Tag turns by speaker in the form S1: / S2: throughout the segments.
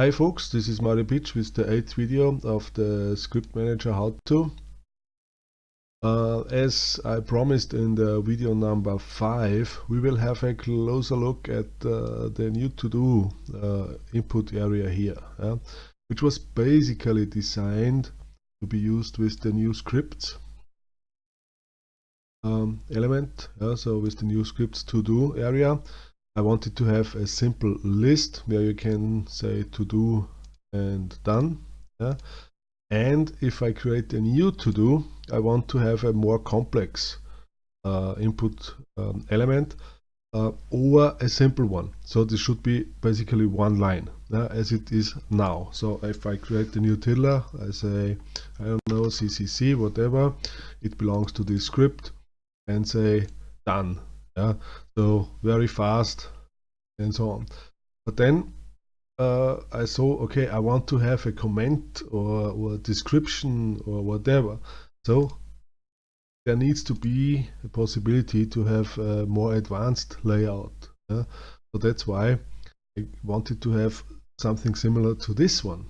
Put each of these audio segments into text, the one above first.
S1: Hi folks, this is Mario Pietsch with the 8th video of the Script Manager How To. Uh, as I promised in the video number 5, we will have a closer look at uh, the new to-do uh, input area here, which was basically designed to be used with the new scripts um, element, so with the new scripts to-do area. I wanted to have a simple list where you can say to do and done. Yeah? And if I create a new to do, I want to have a more complex uh, input um, element uh, or a simple one. So this should be basically one line uh, as it is now. So if I create a new tiddler, I say, I don't know, CCC, whatever, it belongs to this script and say done. Yeah, so very fast and so on. But then uh, I saw, okay, I want to have a comment or, or a description or whatever. So there needs to be a possibility to have a more advanced layout. Yeah? So that's why I wanted to have something similar to this one.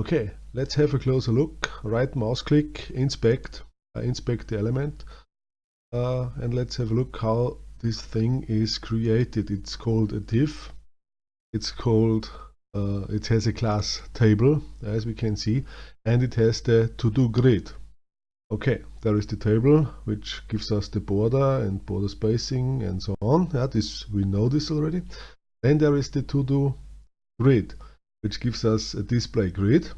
S1: Okay, let's have a closer look. Right mouse click, inspect, uh, inspect the element uh, and let's have a look how this thing is created. It's called a div. It's called, uh, it has a class table as we can see and it has the to-do grid. Okay, there is the table which gives us the border and border spacing and so on. Yeah, this we know this already. Then there is the to-do grid which gives us a display grid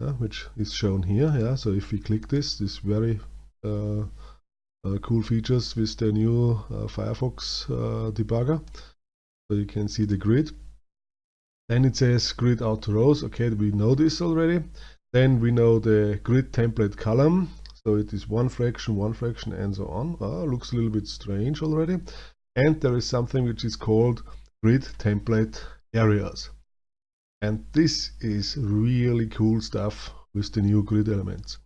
S1: uh, which is shown here. Yeah, so if we click this, this very uh, cool features with the new uh, Firefox uh, debugger. So you can see the grid. Then it says grid auto rows. Okay, we know this already. Then we know the grid template column. So it is one fraction, one fraction, and so on. Oh, looks a little bit strange already. And there is something which is called grid template areas. And this is really cool stuff with the new grid elements.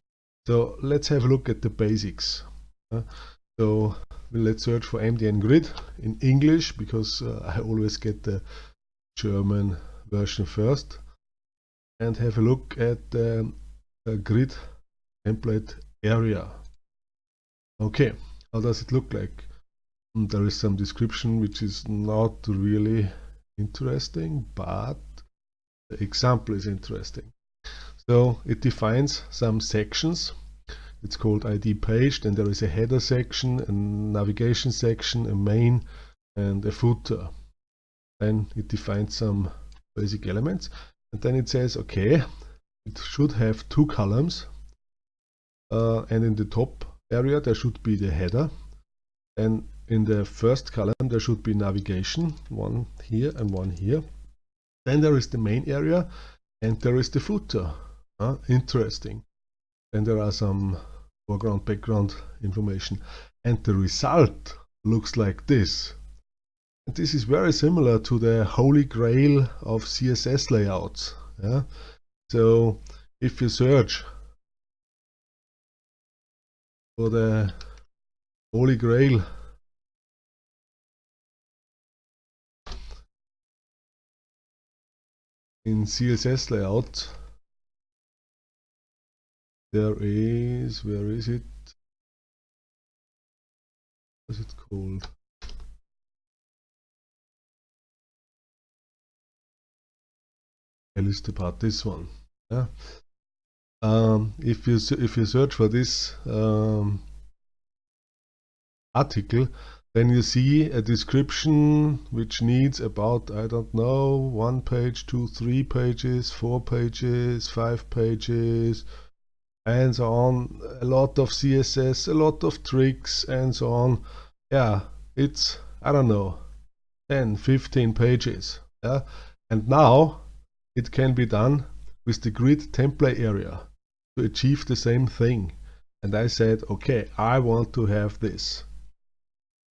S1: So let's have a look at the basics. So let's search for MDN grid in English because uh, I always get the German version first and have a look at the grid template area. Okay, how does it look like? Mm, there is some description which is not really interesting, but the example is interesting. So it defines some sections it's called ID page. Then there is a header section, a navigation section, a main, and a footer. Then it defines some basic elements. And then it says, okay, it should have two columns. Uh, and in the top area, there should be the header. And in the first column, there should be navigation, one here and one here. Then there is the main area and there is the footer. Uh, interesting. Then there are some foreground, background information. And the result looks like this. And this is very similar to the holy grail of CSS layouts. Yeah? So if you search for the holy grail in CSS layout there is where is it? What's it called? A List Apart this one yeah. Um, if you if you search for this um, article then you see a description which needs about I don't know one page two three pages four pages five pages and so on. A lot of css a lot of tricks and so on. Yeah it's i don't know 10 15 pages yeah? And now it can be done with the grid template area to achieve the same thing. And i said okay i want to have this.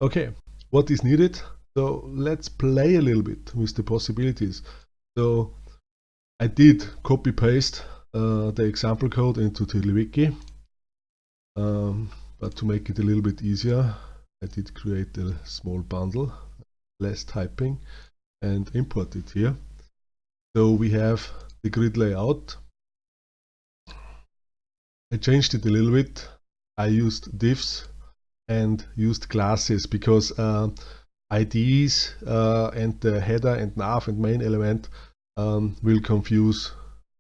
S1: Okay what is needed? So let's play a little bit with the possibilities. So i did copy paste uh, the example code into TiddlyWiki. Um, but to make it a little bit easier, I did create a small bundle, less typing, and import it here. So we have the grid layout. I changed it a little bit. I used divs and used classes because uh, IDs uh, and the header and nav and main element um, will confuse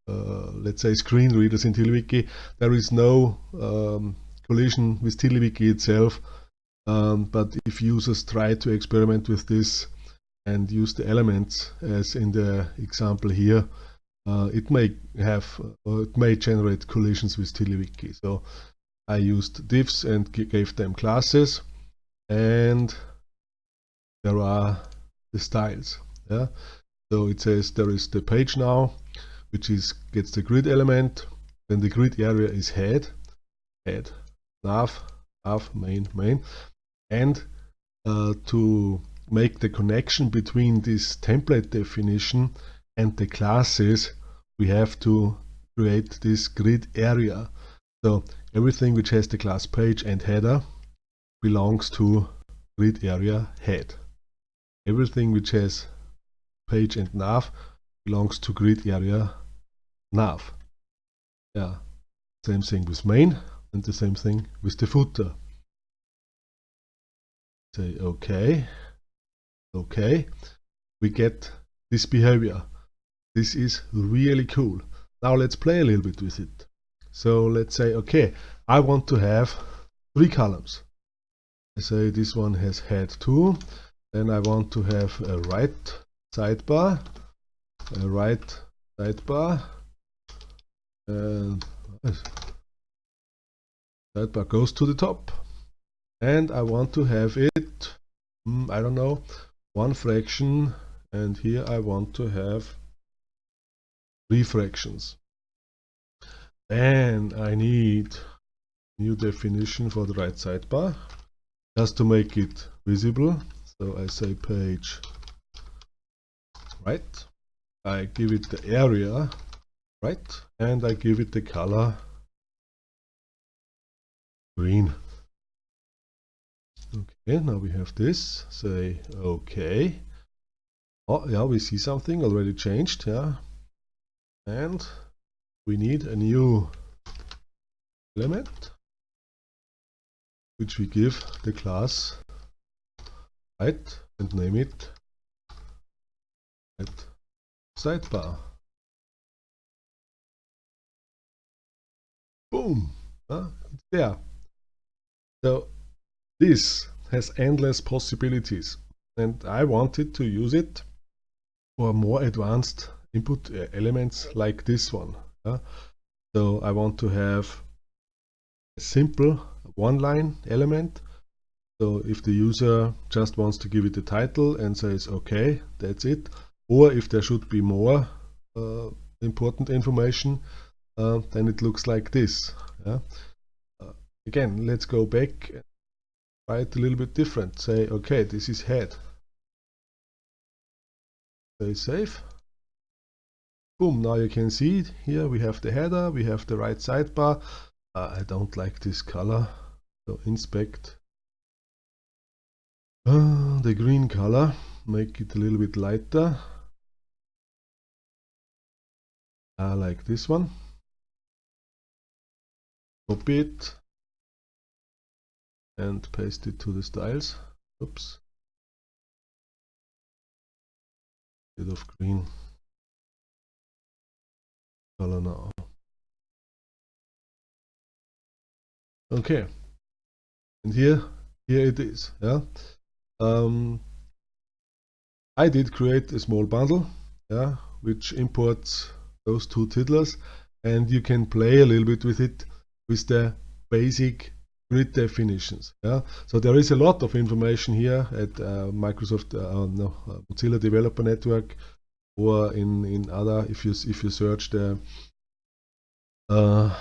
S1: let's say screen readers in TiddlyWiki. There is no um, collision with TiddlyWiki itself. Um, but if users try to experiment with this and use the elements as in the example here uh, it may have uh, it may generate collisions with TiddlyWiki so I used divs and gave them classes and there are the styles yeah? So it says there is the page now which is gets the grid element then the grid area is head head nav nav main main and uh, to make the connection between this template definition and the classes we have to create this grid area. So everything which has the class page and header belongs to grid area head. Everything which has page and nav belongs to grid area nav. Yeah same thing with main and the same thing with the footer. Say okay okay we get this behavior. This is really cool. Now let's play a little bit with it. So let's say okay I want to have three columns. I say this one has head 2 then I want to have a right sidebar a right sidebar and sidebar goes to the top. And I want to have it mm, I don't know one fraction. And here I want to have three fractions. Then I need new definition for the right sidebar just to make it visible. So I say page right. I give it the area right? And I give it the color green. Okay now we have this. Say okay. Oh yeah we see something already changed yeah. And we need a new element which we give the class right and name it at sidebar boom. Uh, there so this has endless possibilities and I wanted to use it for more advanced input uh, elements like this one uh, so I want to have a simple one line element. So if the user just wants to give it a title and says okay that's it or if there should be more uh, important information uh, then it looks like this yeah? uh, again let's go back and try it a little bit different. Say okay this is head. Say save boom now you can see it. here we have the header we have the right sidebar. Uh, I don't like this color so inspect. Uh, the green color make it a little bit lighter. I like this one copy it and paste it to the styles. Oops. Bit of green. Color now. Okay. And here here it is yeah? Um, I did create a small bundle yeah which imports those two tiddlers and you can play a little bit with it with the basic grid definitions yeah? So there is a lot of information here at uh, Microsoft uh, no, uh, Mozilla Developer Network or in in other if you if you search the uh,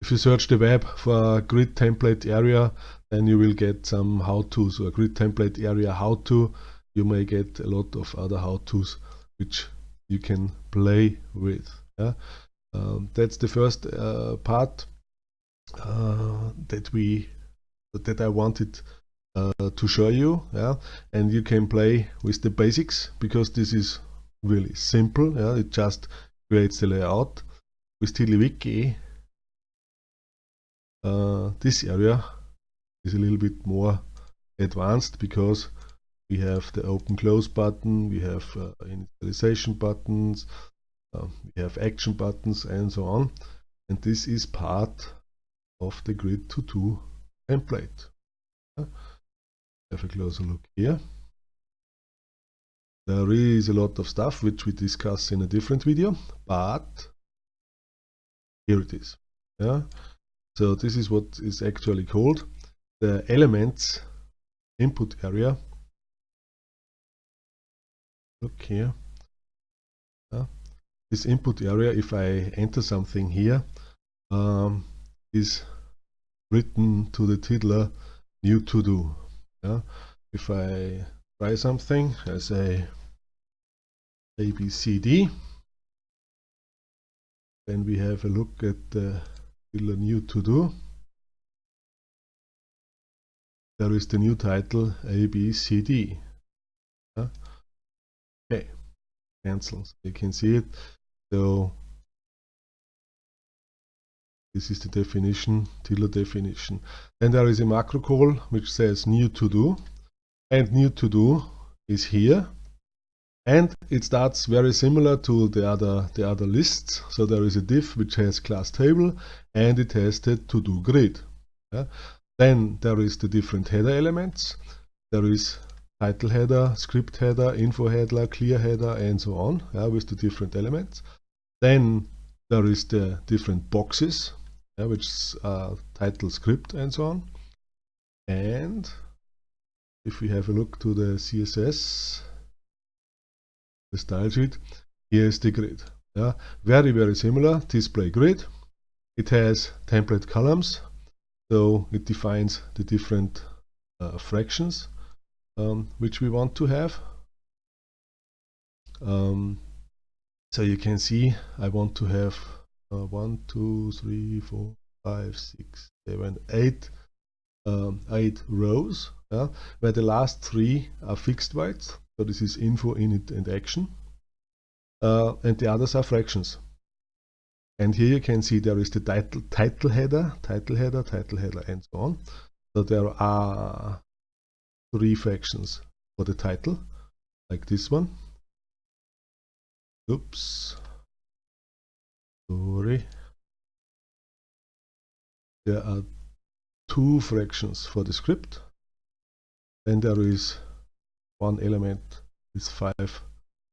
S1: if you search the web for grid template area then you will get some how-tos. Or grid template area how-to you may get a lot of other how-tos which you can play with yeah? Um, that's the first uh, part. uh, that we that I wanted uh, to show you yeah and you can play with the basics because this is really simple. Yeah, it just creates the layout. With TiddlyWiki, uh, this area is a little bit more advanced because we have the open close button, we have uh, initialization buttons, uh, we have action buttons and so on. And this is part of the grid to do template. Have a closer look here. There is a lot of stuff which we discuss in a different video, but here it is. Yeah. So this is what is actually called the elements input area. Look here. Yeah. This input area, if I enter something here, um, is written to the tiddler new to do. Yeah. If I try something, I say ABCD. Then we have a look at the new to do. There is the new title ABCD. Yeah. Okay, cancel. So you can see it. So this is the definition, tiddler definition. Then there is a macro call which says new to do and new to do is here. And it starts very similar to the other the other lists. So there is a div which has class table and it has the to do grid. Yeah. then there is the different header elements. There is title header script header info header clear header and so on yeah, with the different elements. Then there is the different boxes yeah, which are title script and so on and if we have a look to the CSS, the style sheet, here is the grid. Yeah, very, very similar display grid. It has template columns, so it defines the different uh, fractions um, which we want to have. Um, so you can see I want to have uh, one, two, three, four, five, six, seven, eight, um, eight rows yeah, where the last three are fixed bytes. So this is info, init, and action. Uh, and the others are fractions. And here you can see there is the title, title header, title header, title header, and so on. So there are three fractions for the title, like this one. Oops. Sorry. There are two fractions for the script then there is one element with 5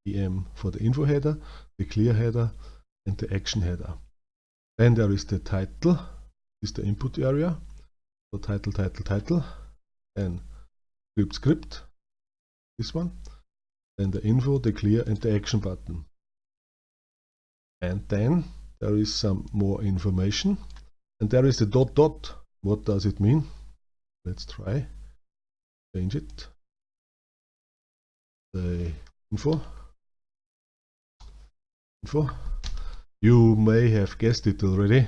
S1: em for the info header, the clear header, and the action header. Then there is the title, is the input area. So title, title, title, and script, script, this one. Then the info, the clear, and the action button. And then there is some more information. And there is the dot dot. What does it mean? Let's try. Change it. The info. Info. You may have guessed it already.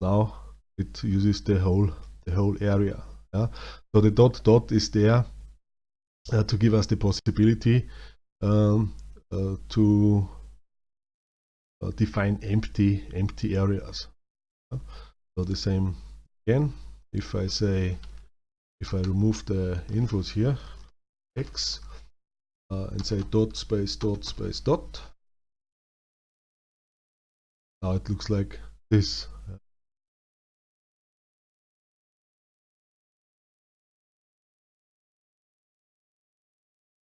S1: Now it uses the whole the whole area. Yeah. So the dot dot is there uh, to give us the possibility um, uh, to define empty empty areas so the same again if I say if I remove the infos here, x, uh, and say dot space dot space dot, now it looks like this.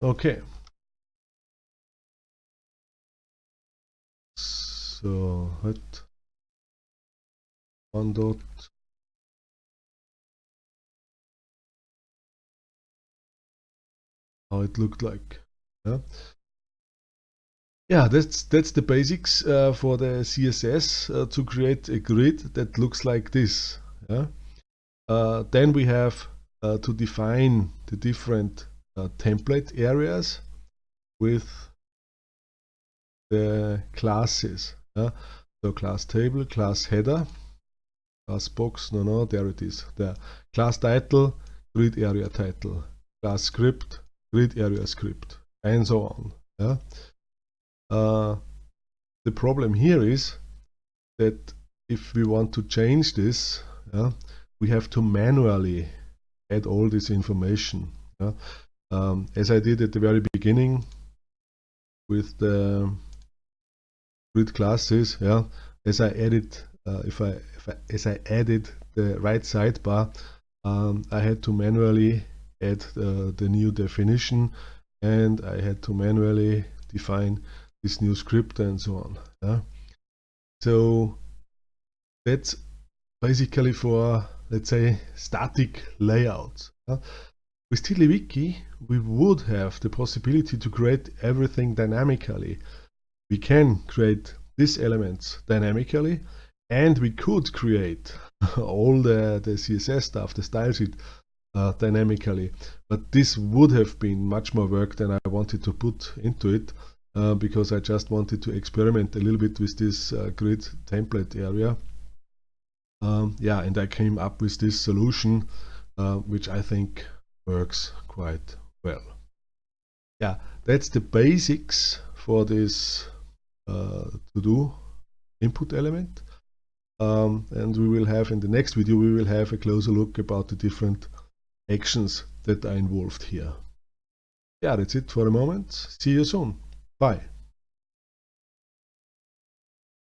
S1: Okay. So what one dot how it looked like. Yeah, yeah that's that's the basics uh, for the CSS uh, to create a grid that looks like this. Yeah. Uh, then we have uh, to define the different uh, template areas with the classes. Yeah. So class table, class header, class box, no, no, there it is. The class title, grid area title, class script, grid area script and so on. Yeah? uh, the problem here is that if we want to change this, yeah, we have to manually add all this information. Yeah? Um, as I did at the very beginning with the grid classes, yeah, as I added, uh, if, I, if I, as I added the right sidebar, um, I had to manually add the new definition and I had to manually define this new script and so on. Yeah? So that's basically for, let's say, static layouts. Yeah? With TiddlyWiki, we would have the possibility to create everything dynamically. We can create these elements dynamically and we could create all the, the CSS stuff, the style sheet uh, dynamically. But this would have been much more work than I wanted to put into it uh, because I just wanted to experiment a little bit with this uh, grid template area. Um, yeah, and I came up with this solution, uh, which I think works quite well. Yeah, that's the basics for this uh, to-do input element. Um, and we will have in the next video, we will have a closer look about the different actions that are involved here. Yeah, that's it for the moment. See you soon. Bye.